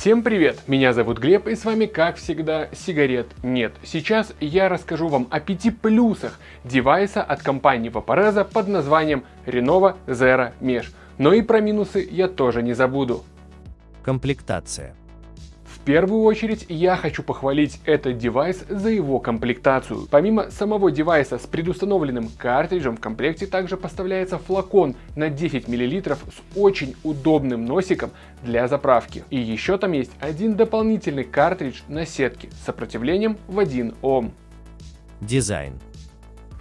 Всем привет! Меня зовут Глеб и с вами как всегда сигарет нет. Сейчас я расскажу вам о пяти плюсах девайса от компании Vaporeza под названием Renova Zero Mesh. Но и про минусы я тоже не забуду. Комплектация. В первую очередь я хочу похвалить этот девайс за его комплектацию. Помимо самого девайса с предустановленным картриджем в комплекте также поставляется флакон на 10 мл с очень удобным носиком для заправки. И еще там есть один дополнительный картридж на сетке с сопротивлением в 1 Ом. Дизайн.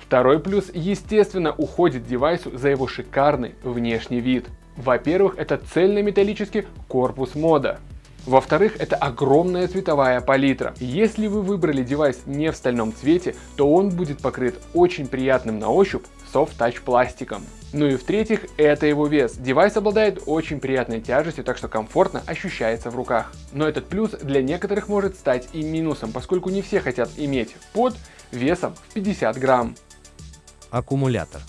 Второй плюс естественно уходит девайсу за его шикарный внешний вид. Во-первых, это цельнометаллический корпус мода. Во-вторых, это огромная цветовая палитра. Если вы выбрали девайс не в стальном цвете, то он будет покрыт очень приятным на ощупь Soft Touch пластиком. Ну и в-третьих, это его вес. Девайс обладает очень приятной тяжестью, так что комфортно ощущается в руках. Но этот плюс для некоторых может стать и минусом, поскольку не все хотят иметь под весом в 50 грамм. Аккумулятор.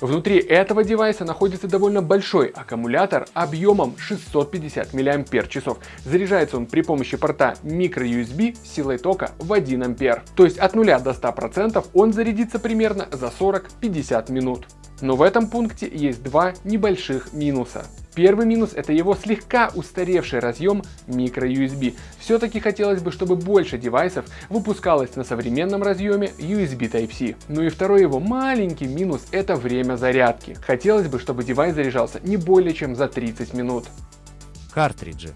Внутри этого девайса находится довольно большой аккумулятор объемом 650 мАч. Заряжается он при помощи порта microUSB с силой тока в 1 А. То есть от 0 до 100% он зарядится примерно за 40-50 минут. Но в этом пункте есть два небольших минуса. Первый минус это его слегка устаревший разъем microUSB. Все-таки хотелось бы, чтобы больше девайсов выпускалось на современном разъеме USB Type-C. Ну и второй его маленький минус это время зарядки. Хотелось бы, чтобы девайс заряжался не более чем за 30 минут. Картриджи.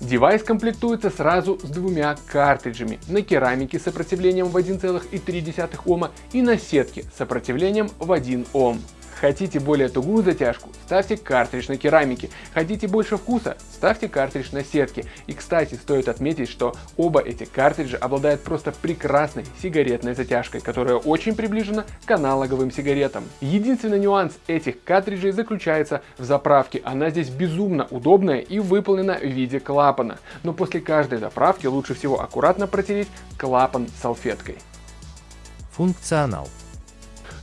Девайс комплектуется сразу с двумя картриджами на керамике с сопротивлением в 1,3 Ома и на сетке с сопротивлением в 1 Ом. Хотите более тугую затяжку? Ставьте картридж на керамике. Хотите больше вкуса? Ставьте картридж на сетке. И кстати, стоит отметить, что оба эти картриджа обладают просто прекрасной сигаретной затяжкой, которая очень приближена к аналоговым сигаретам. Единственный нюанс этих картриджей заключается в заправке. Она здесь безумно удобная и выполнена в виде клапана. Но после каждой заправки лучше всего аккуратно протереть клапан салфеткой. Функционал.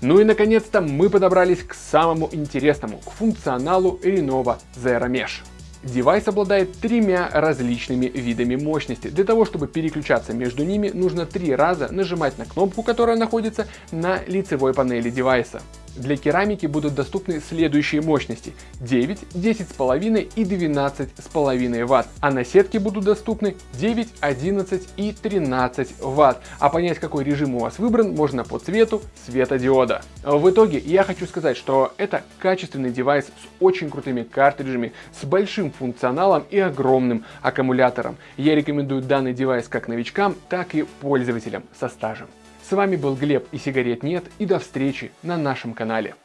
Ну и наконец-то мы подобрались к самому интересному, к функционалу Renova Zero Mesh. Девайс обладает тремя различными видами мощности. Для того, чтобы переключаться между ними, нужно три раза нажимать на кнопку, которая находится на лицевой панели девайса. Для керамики будут доступны следующие мощности 9, 10,5 и 12,5 Вт, а на сетке будут доступны 9, 11 и 13 Вт. А понять какой режим у вас выбран можно по цвету светодиода. В итоге я хочу сказать, что это качественный девайс с очень крутыми картриджами, с большим функционалом и огромным аккумулятором. Я рекомендую данный девайс как новичкам, так и пользователям со стажем. С вами был Глеб и сигарет нет и до встречи на нашем канале.